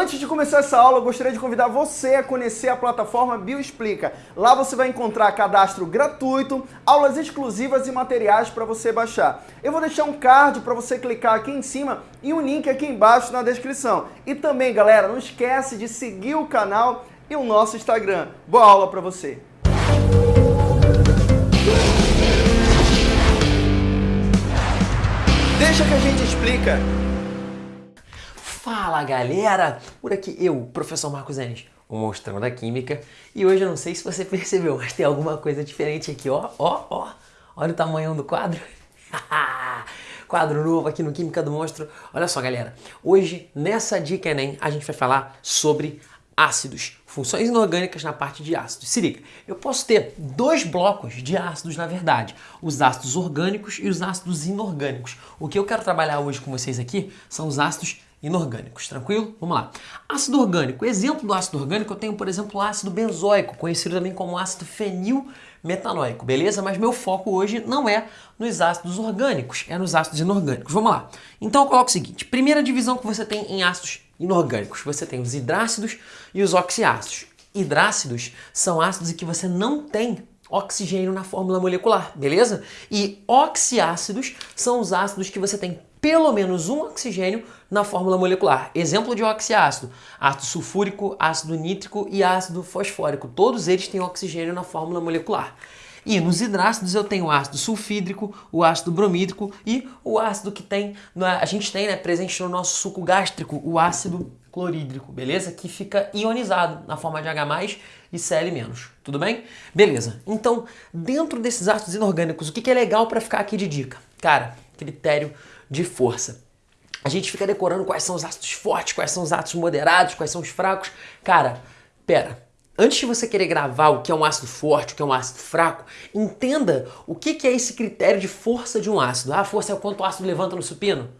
Antes de começar essa aula, eu gostaria de convidar você a conhecer a plataforma Bioexplica. Lá você vai encontrar cadastro gratuito, aulas exclusivas e materiais para você baixar. Eu vou deixar um card para você clicar aqui em cima e um link aqui embaixo na descrição. E também, galera, não esquece de seguir o canal e o nosso Instagram. Boa aula para você! Deixa que a gente explica. Fala galera, por aqui eu, professor Marcos Enes, o monstrão da química. E hoje eu não sei se você percebeu, mas tem alguma coisa diferente aqui, ó, ó, ó, olha o tamanho do quadro, quadro novo aqui no Química do Monstro, olha só galera, hoje nessa dica Enem a gente vai falar sobre ácidos, funções inorgânicas na parte de ácidos. Se liga, eu posso ter dois blocos de ácidos na verdade, os ácidos orgânicos e os ácidos inorgânicos. O que eu quero trabalhar hoje com vocês aqui são os ácidos inorgânicos, tranquilo? Vamos lá. Ácido orgânico. Exemplo do ácido orgânico, eu tenho, por exemplo, o ácido benzoico, conhecido também como ácido fenilmetanoico, beleza? Mas meu foco hoje não é nos ácidos orgânicos, é nos ácidos inorgânicos. Vamos lá. Então eu coloco o seguinte, primeira divisão que você tem em ácidos inorgânicos, você tem os hidrácidos e os oxiácidos. Hidrácidos são ácidos em que você não tem oxigênio na fórmula molecular, beleza? E oxiácidos são os ácidos que você tem pelo menos um oxigênio na fórmula molecular. Exemplo de oxiácido, ácido sulfúrico, ácido nítrico e ácido fosfórico. Todos eles têm oxigênio na fórmula molecular. E nos hidrácidos eu tenho o ácido sulfídrico, o ácido bromídrico e o ácido que tem, a gente tem né, presente no nosso suco gástrico, o ácido clorídrico, beleza? Que fica ionizado na forma de H+, e Cl-, tudo bem? Beleza, então dentro desses ácidos inorgânicos, o que é legal para ficar aqui de dica? Cara, critério de força. A gente fica decorando quais são os ácidos fortes, quais são os ácidos moderados, quais são os fracos. Cara, pera, Antes de você querer gravar o que é um ácido forte, o que é um ácido fraco, entenda o que é esse critério de força de um ácido. Ah, força é o quanto o ácido levanta no supino?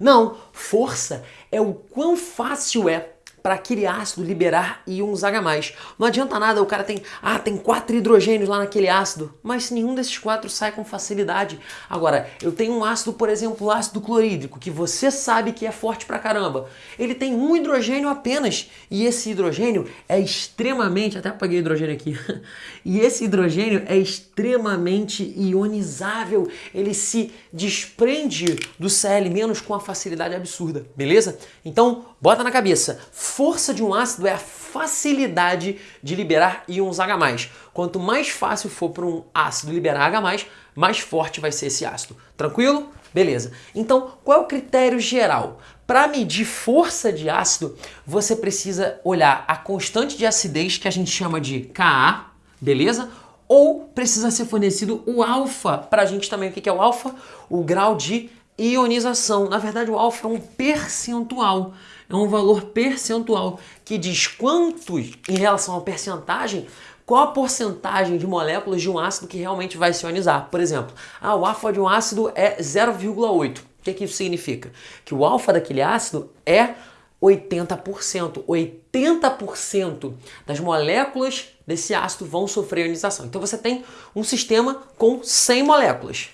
Não, força é o quão fácil é para aquele ácido liberar íons H+. Não adianta nada, o cara tem, ah, tem quatro hidrogênios lá naquele ácido, mas nenhum desses quatro sai com facilidade. Agora, eu tenho um ácido, por exemplo, ácido clorídrico, que você sabe que é forte pra caramba. Ele tem um hidrogênio apenas, e esse hidrogênio é extremamente, até apaguei hidrogênio aqui, e esse hidrogênio é extremamente ionizável, ele se desprende do Cl- com uma facilidade absurda, beleza? Então, bota na cabeça, força de um ácido é a facilidade de liberar íons H+. Quanto mais fácil for para um ácido liberar H+, mais forte vai ser esse ácido. Tranquilo? Beleza. Então, qual é o critério geral? Para medir força de ácido, você precisa olhar a constante de acidez, que a gente chama de Ka, beleza? Ou precisa ser fornecido o alfa, para a gente também. O que é o alfa? O grau de ionização. Na verdade, o alfa é um percentual é um valor percentual que diz quantos, em relação à percentagem, qual a porcentagem de moléculas de um ácido que realmente vai se ionizar. Por exemplo, ah, o alfa de um ácido é 0,8. O que, que isso significa? Que o alfa daquele ácido é 80%. 80% das moléculas desse ácido vão sofrer ionização. Então você tem um sistema com 100 moléculas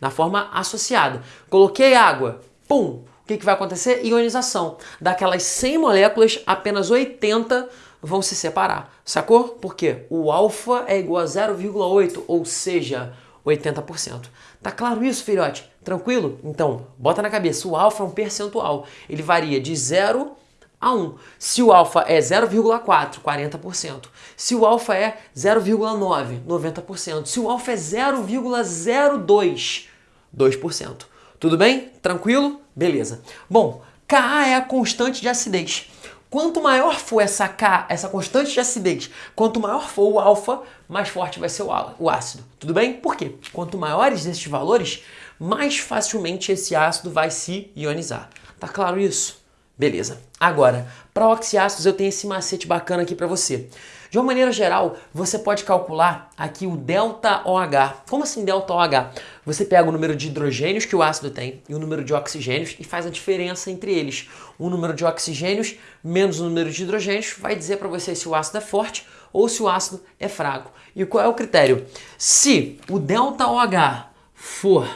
na forma associada. Coloquei água, pum, que, que vai acontecer? Ionização. Daquelas 100 moléculas, apenas 80 vão se separar. Sacou? Por quê? O alfa é igual a 0,8, ou seja, 80%. Tá claro isso, filhote? Tranquilo? Então, bota na cabeça, o alfa é um percentual. Ele varia de 0 a 1. Se o alfa é 0,4, 40%. Se o alfa é 0,9, 90%. Se o alfa é 0,02, 2%. Tudo bem? Tranquilo? Beleza. Bom, Ka é a constante de acidez. Quanto maior for essa K, essa constante de acidez, quanto maior for o alfa, mais forte vai ser o ácido. Tudo bem? Por quê? Quanto maiores esses valores, mais facilmente esse ácido vai se ionizar. Tá claro isso? Beleza. Agora, para oxiácidos eu tenho esse macete bacana aqui para você. De uma maneira geral, você pode calcular aqui o delta OH. Como assim delta OH? Você pega o número de hidrogênios que o ácido tem e o número de oxigênios e faz a diferença entre eles. O número de oxigênios menos o número de hidrogênios vai dizer para você se o ácido é forte ou se o ácido é fraco. E qual é o critério? Se o delta OH for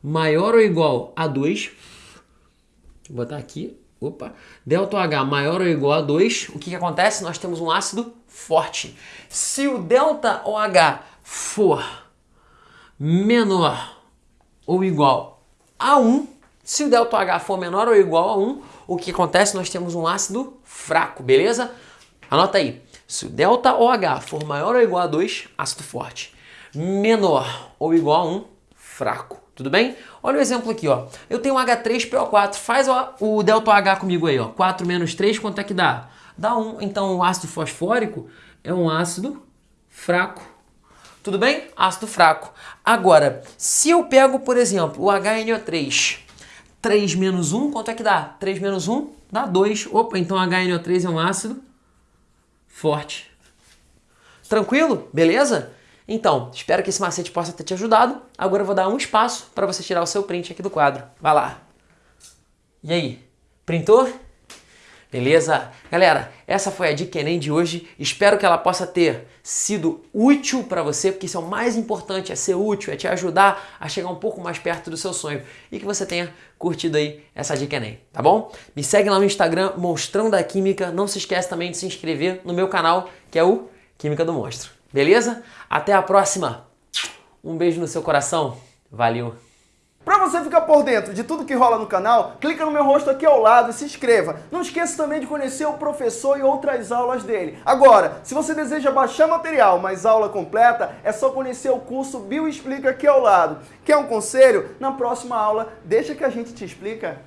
maior ou igual a 2, vou botar aqui, opa, delta H maior ou igual a 2, o que, que acontece? Nós temos um ácido forte. Se o delta OH for menor ou igual a 1, se o delta H for menor ou igual a 1, o que acontece? Nós temos um ácido fraco, beleza? Anota aí. Se o delta OH for maior ou igual a 2, ácido forte. Menor ou igual a 1, fraco. Tudo bem? Olha o exemplo aqui, ó. Eu tenho H3PO4. Faz ó, o delta H comigo aí, ó. 4 menos 3, quanto é que dá? Dá 1. Então, o ácido fosfórico é um ácido fraco. Tudo bem? Ácido fraco. Agora, se eu pego, por exemplo, o HNO3, 3 menos 1, quanto é que dá? 3 menos 1 dá 2. Opa, então HNO3 é um ácido forte. Tranquilo? Beleza? Então, espero que esse macete possa ter te ajudado. Agora eu vou dar um espaço para você tirar o seu print aqui do quadro. Vai lá. E aí? Printou? Beleza? Galera, essa foi a dica Enem de hoje. Espero que ela possa ter sido útil para você, porque isso é o mais importante, é ser útil, é te ajudar a chegar um pouco mais perto do seu sonho. E que você tenha curtido aí essa dica Enem, tá bom? Me segue lá no Instagram, Monstrão da Química. Não se esquece também de se inscrever no meu canal, que é o Química do Monstro. Beleza? Até a próxima. Um beijo no seu coração. Valeu. Para você ficar por dentro de tudo que rola no canal, clica no meu rosto aqui ao lado e se inscreva. Não esqueça também de conhecer o professor e outras aulas dele. Agora, se você deseja baixar material, mas aula completa, é só conhecer o curso Bio Explica aqui ao lado. Quer um conselho? Na próxima aula, deixa que a gente te explica.